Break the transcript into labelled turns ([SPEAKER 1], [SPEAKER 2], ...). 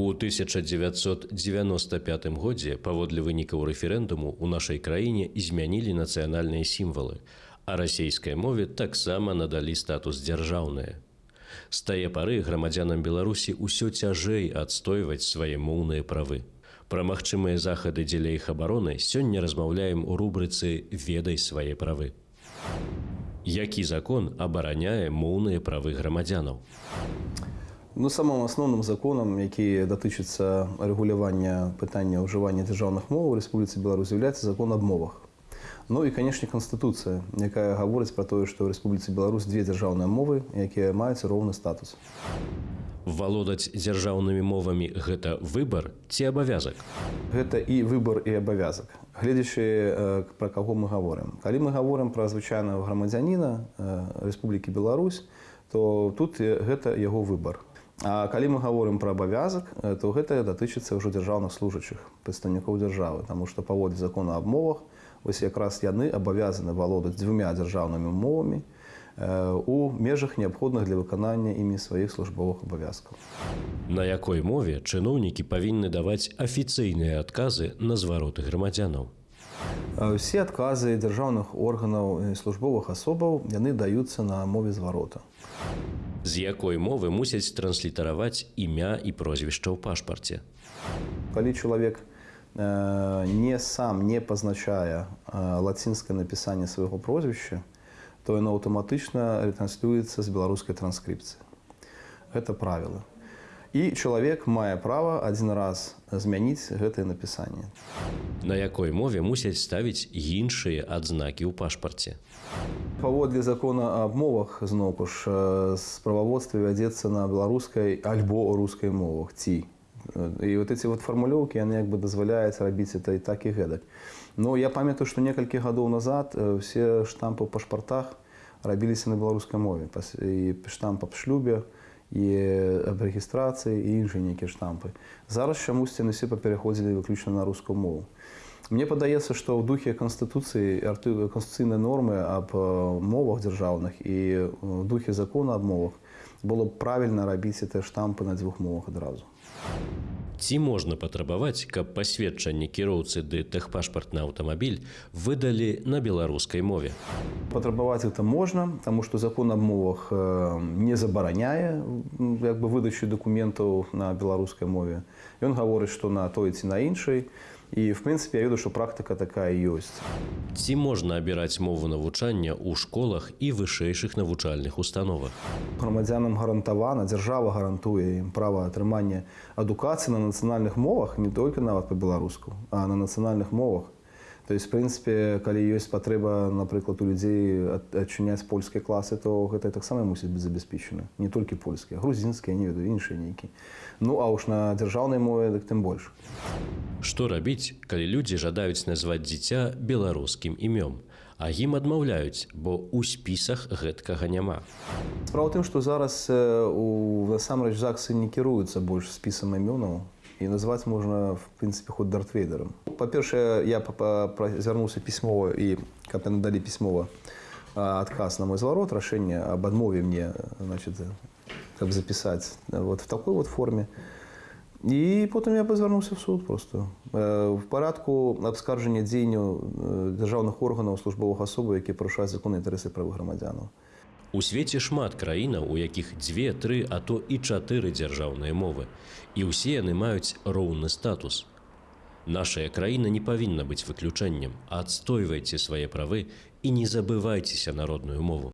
[SPEAKER 1] У 1995 годзе паводле вынікаў рэферэндуму ў нашай краіне змянілі нацыянальныя сімвалы, а расійскай мове таксама надалі статус дзяржаўнае. З тае пары грамадзянам Беларусі ўсё цяжэй адстойваць свае моўныя правы. Пра магчымыя захады дзеля іх абароны сёння размаўляем у рубрыцы ведай свае правы. Які закон абараняе моўныя правы грамадзянаў?
[SPEAKER 2] Ну, самым асноўным законам, які датычыцца рэгулявання пытання ўжывання дзяржаўных моў у Рэспубліцы Беларусь з'яўляецца закон аб мовах. Ну і, канешне, канстытуцыя, якая гаворыць пра тое, што ў Рэспубліцы Беларусь дзве дзяржаўныя мовы, якія маюць роўны статус.
[SPEAKER 1] Валодаць дзяржаўнымі мовамі гэта выбар ці абавязак.
[SPEAKER 2] Гэта і выбар і абавязак. Гледзячы пра каго мы гаворым. Калі мы гаворым пра звычайнага грамадзяніна Рэспублікі Беларусь, то тут гэта яго выбар. А калі мы гаворым пра абавязак, то гэта датычыцца ўжо дзяржаўных служачых прадстаўнікоў дзяржавы, Таму што паводле закона аб мовах вось якраз яны абавязаны валодаць дзвюмя дзяржаўнымі мовамі у межах неабходных для выканання імі сваіх службовых абавязкаў.
[SPEAKER 1] На якой мове чыноўнікі павінны даваць афіцыйныя адказы на звароты грамадзянаў.
[SPEAKER 2] Усе адказы дзяржаўных органаў службовых асобаў яны даюцца на мове зварота
[SPEAKER 1] з якой мовы мусяць транслітараваць імя і прозвішча ў пашпарце.
[SPEAKER 2] Калі чалавек э, не сам не пазначае э, лацінскае напісанне свайго прозвішча, то яно аўтаматычна ретранслюецца з беларускай транскрыпцыі. Гэта правіла. І чалавек мае права адзін раз змяніць гэтае напісанне.
[SPEAKER 1] На якой мове мусяць ставіць іншыя адзнакі ў пашпарце.
[SPEAKER 2] Паводле закона аб мовах зноўку ж справаводства вядзецца на беларускай альбо рускай мовах ці. І вот эти вот фармулёўкі яны як бы дазваляюць рабіць это і так і гэтак. Но я памятаю, што некалькі гадоў назад все штампы ў пашпартах рабіліся на беларускай мове і штамп аб шлюбе і аб рэгістрацыі і іншыя нейкія штампы. Зараз чамусьці яны все папераходзілі выключна на рускую мову. Мне падаецца, што ў духе канстытуцыі канстытуцыйнай нормы аб мовах дзяржаўных і духе закона аб мовах было б правільна рабіць это штампы на дзвюх мовах адразу.
[SPEAKER 1] Ці можна патрабаваць, каб пасведчанне кіроўцы ды тэхпашпартны аўтамабіль выдалі на беларускай мове.
[SPEAKER 2] Патрабаваць это можна, таму што закон аб мовах не забараняе як бы выдачу дакументаў на беларускай мове. Ён гаворыць, што на той ці на іншай, І в прынцыпе я веду, што практыка такая ёсць.
[SPEAKER 1] Ці можна абіраць мову навучання ў школах і вышэйшых навучальных установах.
[SPEAKER 2] Грамадзянам гарантавана, дзяржава гарантуе ім права атрымання адукацыі на нацыянальных мовах не толькі нават па-беларуску, а на нацыянальных мовах. То есть, в прынцыпе, калі ёсць патрэба, напрыклад, у людзей адчыняць польскія класы, то гэта таксама мусіць быць забяспечана. Не толькі польскія, грузінскія, не ведаю іншыя нейкі. Ну а ўж на дзяржаўнай мове дык тым больш.
[SPEAKER 1] Што рабіць, калі людзі жадаюць назваць дзіця беларускім імём, а ім адмаўляюць, бо ў спісах гэткага няма.
[SPEAKER 2] Справа тым, што зараз у насамрэч ЗАГСы не кіруюцца больш спісам імёнаў, і назваць можна в прынцыпе ход дартвейдерам па-першае я звярнуўся пісьмова і каб яны далі пісьмова адказ на мой зварот рашэнне об адмове мне значит каб запісаць вот в такой вот форме. І потым я пазвярнуўся в суд просто. В парадку абскаржання дзеянню дзяржаўных органаў службовых асобаў які парушаюць законы інтарэсы правых грамадзянаў
[SPEAKER 1] У свеце шмат краінаў, у якіх дзве, тры, а то і чатыры дзяржаўныя мовы. І ўсе яны маюць роўны статус. Нашая краіна не павінна быць выключэннем, адстойвайце свае правы і не забывайцеся народную мову.